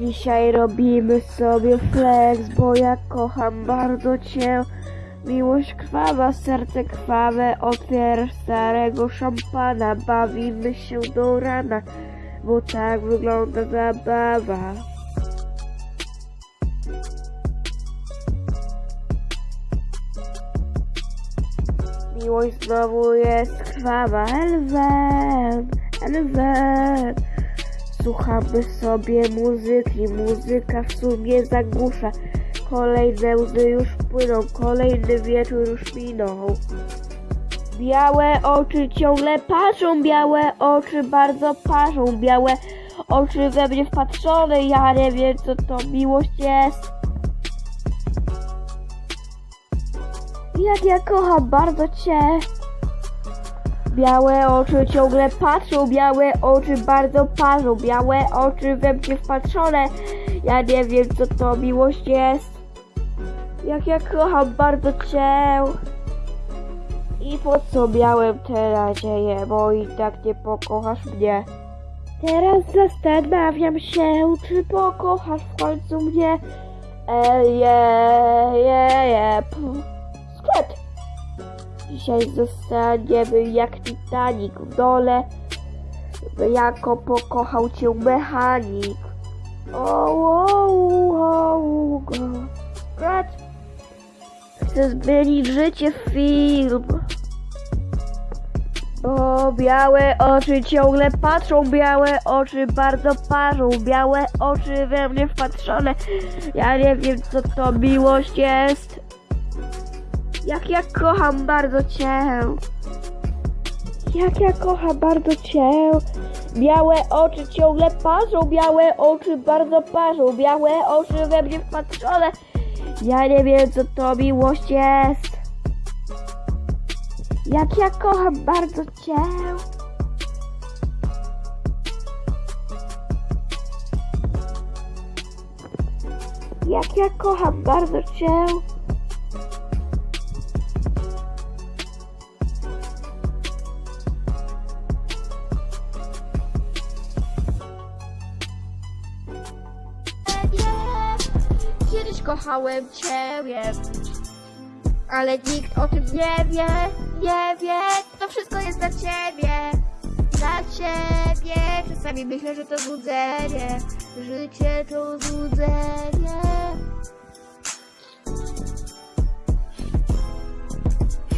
Dzisiaj robimy sobie flex, bo ja kocham bardzo cię. Miłość krwawa, serce krwawe, otwierasz starego szampana, bawimy się do rana, bo tak wygląda zabawa. Miłość znowu jest krwawa, Elwen, Elwen. Słuchamy sobie muzyki, muzyka w sumie zagłusza. Kolejne łzy już płyną, kolejny wieczór już minął. Białe oczy ciągle patrzą, białe oczy bardzo parzą, białe oczy we mnie wpatrzone, ja nie wiem co to miłość jest. Jak ja kocham bardzo cię. Białe oczy ciągle patrzą, białe oczy bardzo parzą, białe oczy we mnie wpatrzone. Ja nie wiem co to miłość jest. Jak ja kocham bardzo cię. I po co miałem te nadzieje, bo i tak nie pokochasz mnie. Teraz zastanawiam się, czy pokochasz w końcu mnie. E, je, je, je. Dzisiaj zostaniemy jak Titanic w dole, jako pokochał cię mechanik. O, o, o, o, Skret. Chcę zmienić życie w film. O, białe oczy ciągle patrzą, białe oczy bardzo parzą, białe oczy we mnie wpatrzone. Ja nie wiem co to miłość jest. Jak ja kocham bardzo cię. Jak ja kocham bardzo cię. Białe oczy ciągle parzą, białe oczy bardzo parzą, białe oczy we mnie wpatrzone. Ja nie wiem co to miłość jest. Jak ja kocham bardzo cię. Jak ja kocham bardzo cię. Kochałem ciebie, ale nikt o tym nie wie, nie wie. To wszystko jest dla ciebie, dla ciebie. Czasami myślę, że to złudzenie, życie to złudzenie.